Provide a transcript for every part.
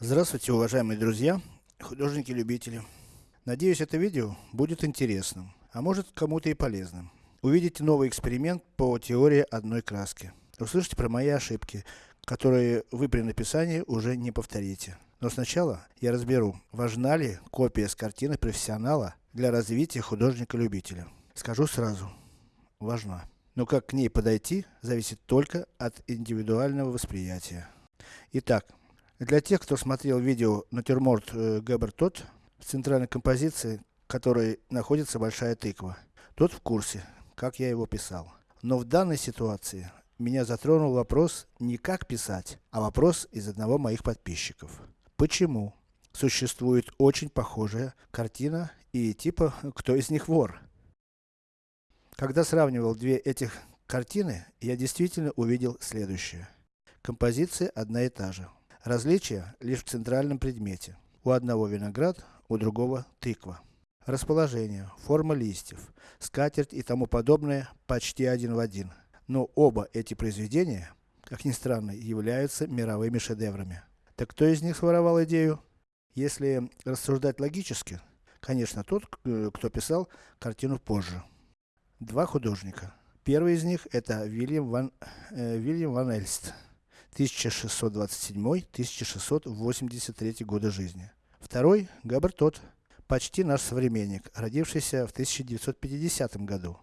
Здравствуйте, уважаемые друзья, художники-любители. Надеюсь, это видео будет интересным, а может кому-то и полезным. Увидите новый эксперимент по теории одной краски. Услышите про мои ошибки, которые вы при написании уже не повторите. Но сначала я разберу, важна ли копия с картины профессионала для развития художника-любителя. Скажу сразу, важна. Но как к ней подойти, зависит только от индивидуального восприятия. Итак, для тех, кто смотрел видео натюрморт э, Габер Тот, в центральной композиции, которой находится большая тыква. Тот в курсе, как я его писал. Но в данной ситуации, меня затронул вопрос не как писать, а вопрос из одного моих подписчиков. Почему существует очень похожая картина и типа, кто из них вор? Когда сравнивал две этих картины, я действительно увидел следующее. Композиция одна и та же. Различие лишь в центральном предмете. У одного виноград, у другого тыква. Расположение, форма листьев, скатерть и тому подобное почти один в один. Но оба эти произведения, как ни странно, являются мировыми шедеврами. Так кто из них своровал идею? Если рассуждать логически, конечно тот, кто писал картину позже. Два художника. Первый из них это Вильям ван, э, Вильям ван Эльст. 1627-1683 года жизни. Второй Габер Тот, почти наш современник, родившийся в 1950 году.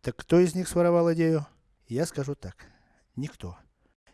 Так кто из них своровал идею? Я скажу так. Никто.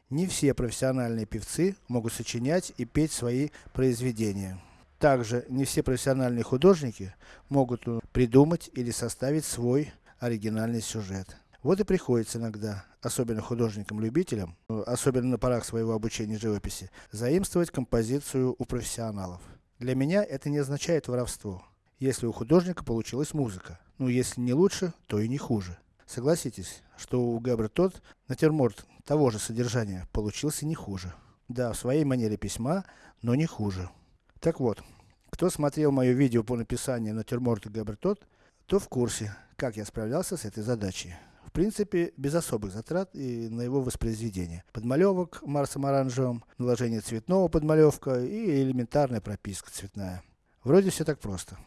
Не все профессиональные певцы могут сочинять и петь свои произведения. Также не все профессиональные художники могут придумать или составить свой оригинальный сюжет. Вот и приходится иногда, особенно художникам-любителям, особенно на порах своего обучения живописи, заимствовать композицию у профессионалов. Для меня это не означает воровство, если у художника получилась музыка. Ну если не лучше, то и не хуже. Согласитесь, что у Габра тот натюрморт того же содержания получился не хуже. Да, в своей манере письма, но не хуже. Так вот, кто смотрел мое видео по написанию натюрморта Габр тот, то в курсе, как я справлялся с этой задачей. В принципе, без особых затрат и на его воспроизведение. Подмалевок Марсом оранжевым, наложение цветного подмалевка и элементарная прописка цветная. Вроде все так просто.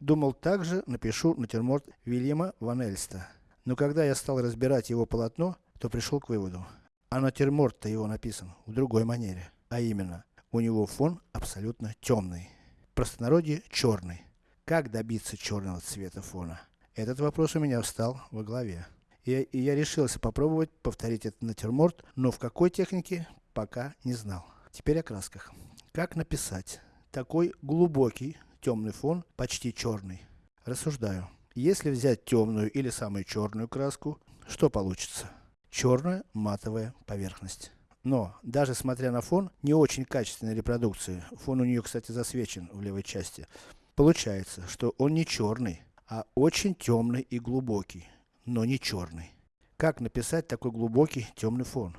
Думал также напишу натюрморт Вильяма Ван Эльста. Но когда я стал разбирать его полотно, то пришел к выводу. А натюрморт-то его написан в другой манере. А именно, у него фон абсолютно темный. В простонародье черный. Как добиться черного цвета фона? Этот вопрос у меня встал во главе. И, и я решился попробовать повторить этот натюрморт, но в какой технике, пока не знал. Теперь о красках. Как написать такой глубокий, темный фон, почти черный? Рассуждаю. Если взять темную или самую черную краску, что получится? Черная матовая поверхность. Но, даже смотря на фон, не очень качественной репродукции, фон у нее, кстати, засвечен в левой части, Получается, что он не черный, а очень темный и глубокий, но не черный. Как написать такой глубокий темный фон?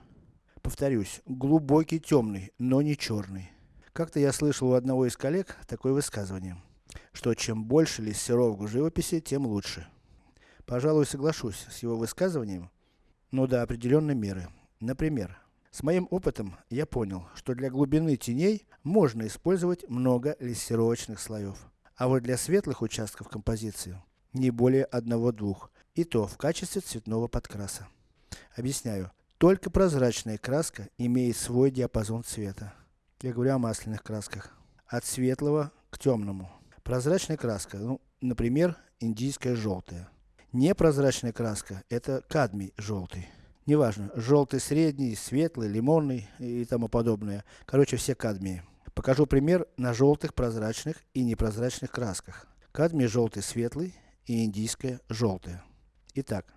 Повторюсь, глубокий темный, но не черный. Как-то я слышал у одного из коллег такое высказывание, что чем больше лессировок в живописи, тем лучше. Пожалуй, соглашусь с его высказыванием, но до определенной меры. Например, с моим опытом я понял, что для глубины теней можно использовать много лессировочных слоев. А вот для светлых участков композиции, не более одного-двух, и то в качестве цветного подкраса. Объясняю, только прозрачная краска имеет свой диапазон цвета. Я говорю о масляных красках. От светлого к темному. Прозрачная краска, ну, например, индийская желтая. Непрозрачная краска, это кадмий желтый. Неважно, желтый средний, светлый, лимонный и тому подобное. Короче, все кадмии. Покажу пример на желтых, прозрачных и непрозрачных красках. Кадмий желтый светлый и индийская желтая. Итак,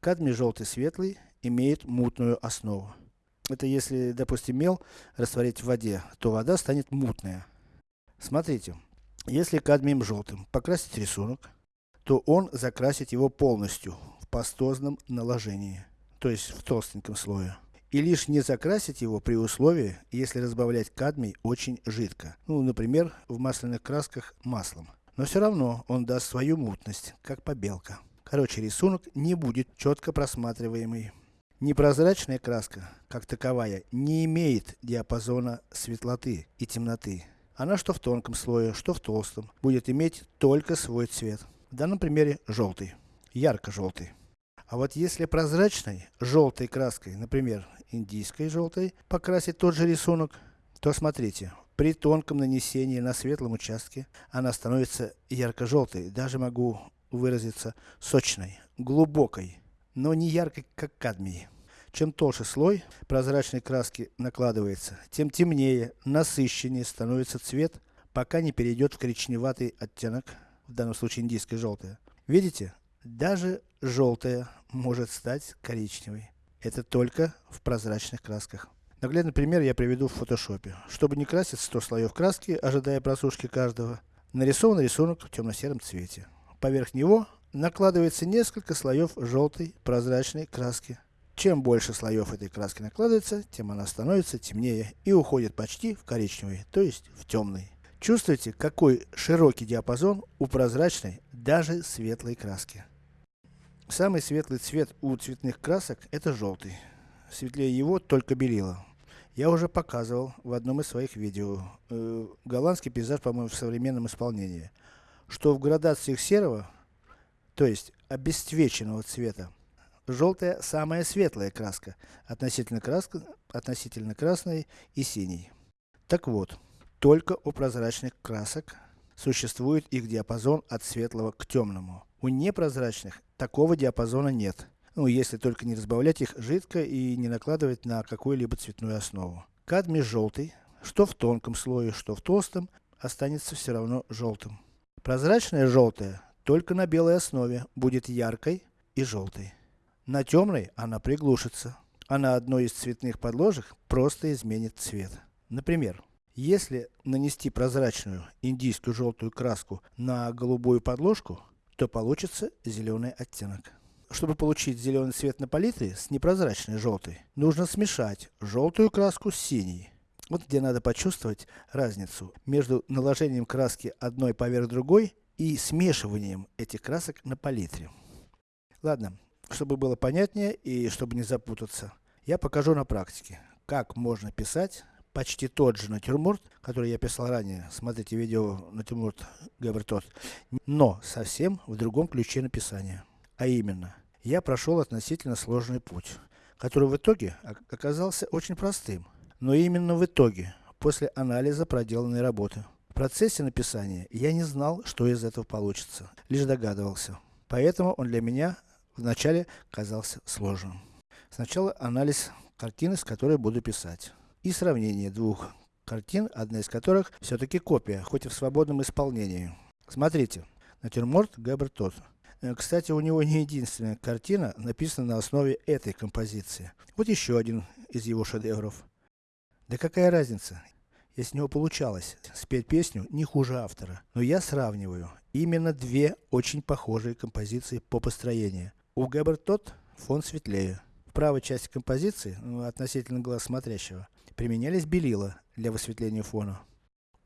кадмий желтый светлый имеет мутную основу. Это если, допустим, мел растворить в воде, то вода станет мутная. Смотрите, если кадмием желтым покрасить рисунок, то он закрасит его полностью в пастозном наложении, то есть в толстеньком слое и лишь не закрасить его при условии, если разбавлять кадмий очень жидко. Ну, например, в масляных красках маслом. Но все равно он даст свою мутность, как побелка. Короче, рисунок не будет четко просматриваемый. Непрозрачная краска, как таковая, не имеет диапазона светлоты и темноты. Она что в тонком слое, что в толстом, будет иметь только свой цвет. В данном примере желтый, ярко-желтый. А вот если прозрачной, желтой краской, например, индийской желтой, покрасить тот же рисунок, то смотрите, при тонком нанесении на светлом участке, она становится ярко-желтой, даже могу выразиться сочной, глубокой, но не яркой, как кадмий. Чем толще слой прозрачной краски накладывается, тем темнее, насыщеннее становится цвет, пока не перейдет в коричневатый оттенок, в данном случае индийское желтое. Видите? Даже желтое может стать коричневой. Это только в прозрачных красках. Наглядный пример я приведу в фотошопе. Чтобы не красить 100 слоев краски, ожидая просушки каждого, нарисован рисунок в темно-сером цвете. Поверх него накладывается несколько слоев желтой прозрачной краски. Чем больше слоев этой краски накладывается, тем она становится темнее и уходит почти в коричневый, то есть в темный. Чувствуете, какой широкий диапазон у прозрачной, даже светлой краски. Самый светлый цвет у цветных красок это желтый. Светлее его только белила. Я уже показывал в одном из своих видео, э, голландский пейзаж, по-моему, в современном исполнении, что в градациях серого, то есть обесцвеченного цвета, желтая самая светлая краска, относительно, краска, относительно красной и синей. Так вот, только у прозрачных красок существует их диапазон от светлого к темному. У непрозрачных такого диапазона нет. Ну, если только не разбавлять их жидко и не накладывать на какую-либо цветную основу. Кадмий желтый, что в тонком слое, что в толстом, останется все равно желтым. Прозрачная желтая, только на белой основе, будет яркой и желтой. На темной она приглушится, а на одной из цветных подложек просто изменит цвет. Например, если нанести прозрачную индийскую желтую краску на голубую подложку, то получится зеленый оттенок. Чтобы получить зеленый цвет на палитре с непрозрачной желтой, нужно смешать желтую краску с синей. Вот где надо почувствовать разницу между наложением краски одной поверх другой и смешиванием этих красок на палитре. Ладно, чтобы было понятнее и чтобы не запутаться, я покажу на практике, как можно писать почти тот же натюрморт, который я писал ранее, смотрите видео натюрморт Габертот, но совсем в другом ключе написания. А именно, я прошел относительно сложный путь, который в итоге оказался очень простым. Но именно в итоге, после анализа проделанной работы. В процессе написания я не знал, что из этого получится, лишь догадывался. Поэтому он для меня вначале казался сложным. Сначала анализ картины, с которой буду писать. И сравнение двух картин, одна из которых все-таки копия, хоть и в свободном исполнении. Смотрите, натюрморт Габер Тот. Э, кстати, у него не единственная картина, написана на основе этой композиции. Вот еще один из его шедевров. Да какая разница, если у него получалось спеть песню не хуже автора. Но я сравниваю именно две очень похожие композиции по построению. У Габер Тот фон светлее. В правой части композиции, ну, относительно глаз смотрящего, применялись белила для высветления фона.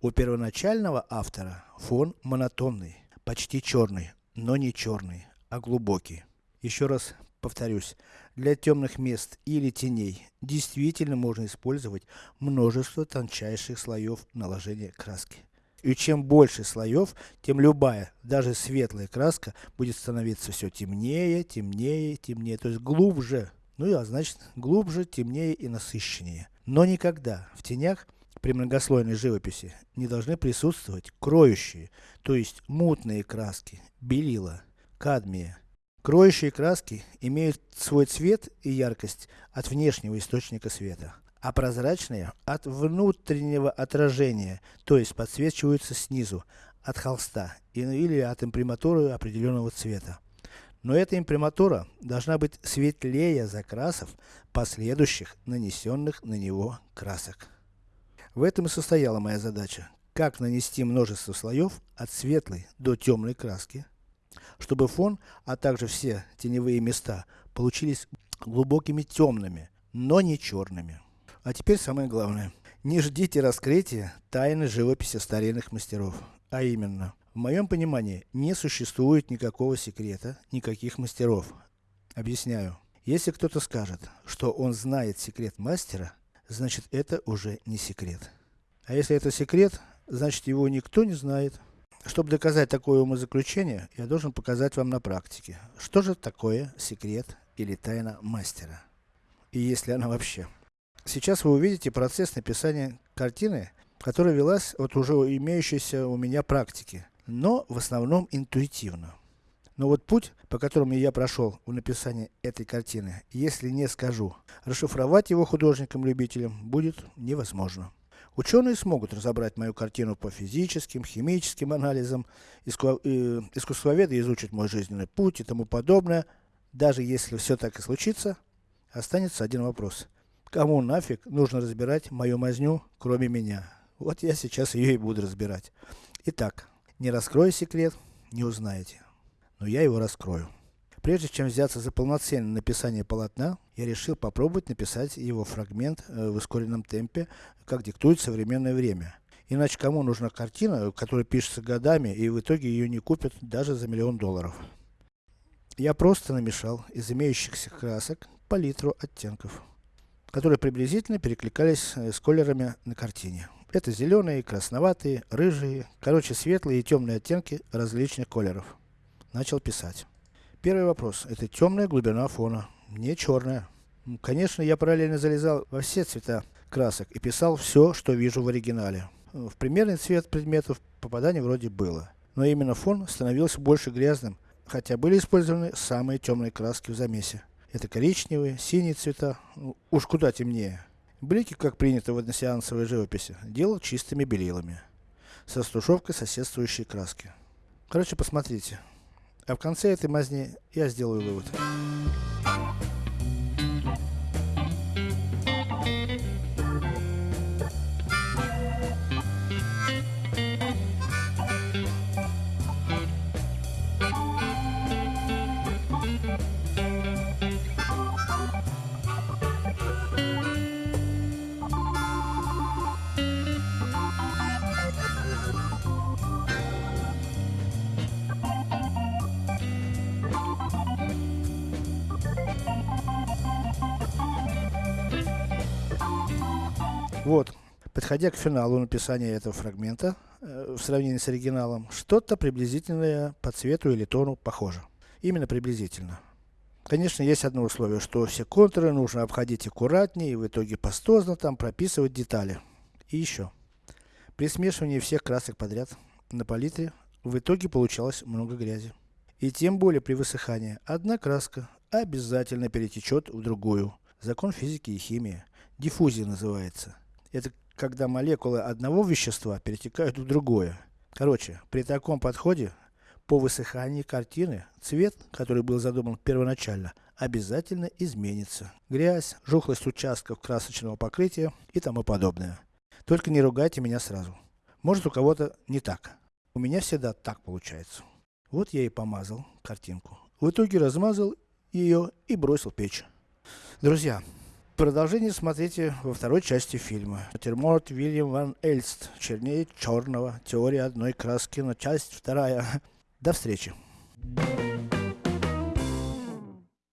У первоначального автора фон монотонный, почти черный, но не черный, а глубокий. Еще раз повторюсь, для темных мест или теней действительно можно использовать множество тончайших слоев наложения краски. И чем больше слоев, тем любая, даже светлая краска будет становиться все темнее, темнее, темнее, то есть глубже. Ну и а значит, глубже, темнее и насыщеннее. Но никогда в тенях при многослойной живописи не должны присутствовать кроющие, то есть мутные краски, белила, кадмия. Кроющие краски имеют свой цвет и яркость от внешнего источника света, а прозрачные от внутреннего отражения, то есть подсвечиваются снизу, от холста или от имприматуры определенного цвета. Но эта имприматура должна быть светлее закрасов последующих нанесенных на него красок. В этом и состояла моя задача. Как нанести множество слоев от светлой до темной краски, чтобы фон, а также все теневые места получились глубокими темными, но не черными. А теперь самое главное. Не ждите раскрытия тайны живописи старинных мастеров. А именно, в моем понимании, не существует никакого секрета, никаких мастеров. Объясняю. Если кто-то скажет, что он знает секрет мастера, значит это уже не секрет. А если это секрет, значит его никто не знает. Чтобы доказать такое умозаключение, я должен показать вам на практике, что же такое секрет или тайна мастера. И если она вообще. Сейчас вы увидите процесс написания картины, которая велась от уже имеющейся у меня практики, но в основном интуитивно. Но вот путь, по которому я прошел в написании этой картины, если не скажу, расшифровать его художникам-любителям будет невозможно. Ученые смогут разобрать мою картину по физическим, химическим анализам, иску, э, искусствоведы изучат мой жизненный путь и тому подобное. Даже если все так и случится, останется один вопрос. Кому нафиг нужно разбирать мою мазню, кроме меня? Вот я сейчас ее и буду разбирать. Итак, не раскрою секрет, не узнаете но я его раскрою. Прежде чем взяться за полноценное написание полотна, я решил попробовать написать его фрагмент э, в ускоренном темпе, как диктует современное время. Иначе кому нужна картина, которая пишется годами, и в итоге ее не купят даже за миллион долларов. Я просто намешал из имеющихся красок палитру оттенков, которые приблизительно перекликались э, с колерами на картине. Это зеленые, красноватые, рыжие, короче светлые и темные оттенки различных колеров начал писать. Первый вопрос. Это темная глубина фона, не черная. Конечно, я параллельно залезал во все цвета красок и писал все, что вижу в оригинале. В примерный цвет предметов попадание вроде было. Но именно фон становился больше грязным, хотя были использованы самые темные краски в замесе. Это коричневые, синие цвета, ну, уж куда темнее. Блики, как принято в односеансовой живописи, делал чистыми белилами. Со стушевкой соседствующей краски. Короче, посмотрите. А в конце этой мазни я сделаю вывод. Вот, подходя к финалу написания этого фрагмента, э, в сравнении с оригиналом, что-то приблизительное по цвету или тону похоже. Именно приблизительно. Конечно, есть одно условие, что все контуры нужно обходить аккуратнее и в итоге пастозно там прописывать детали. И еще. При смешивании всех красок подряд на палитре, в итоге получалось много грязи. И тем более при высыхании, одна краска обязательно перетечет в другую. Закон физики и химии. Диффузия называется. Это когда молекулы одного вещества перетекают в другое. Короче, при таком подходе, по высыхании картины, цвет, который был задуман первоначально, обязательно изменится. Грязь, жухлость участков красочного покрытия и тому подобное. Только не ругайте меня сразу. Может у кого-то не так. У меня всегда так получается. Вот я и помазал картинку. В итоге размазал ее и бросил печь. Друзья, Продолжение смотрите во второй части фильма. Натюрморт Вильям Ван Эльст. Чернее черного. Теория одной краски. Но часть вторая. До встречи.